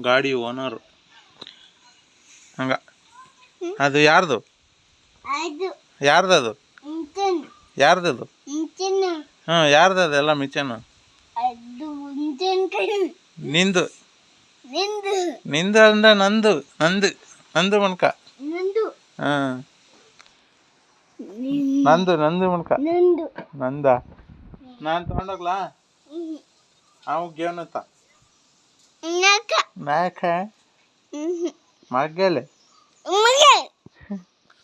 ಗಾಡಿ ಓನರ್. ಹಂಗ. ಅದು ಯಾರ್ದು? ಅದು. ಯಾರ್ದದು? ಯಾರ್ದದು? ಇಂಚನ್. ಹಾಂ ಯಾರ್ದದು ಎಲ್ಲ ಮಿಚನ್? ಅದು ಇಂಚನ್ ನಿಂದು. ನಿಂದು. ನಿಂದು ಅಂದ್ರೆ ನಂದು. ನಂದು. ನಂದು ಮಣ್ಕ. ನಂದು. ಹಾಂ. ನಿನ್- ನಂದು ನಂದು ಮಣ್ಕ. ನಂದು. ನಂದ. ನಾನು ತಗೊಂಡೋಗ್ಲಾ? ಅವ್ ಅವು ಗೇವನತ್ತ. మేక మగ్గలు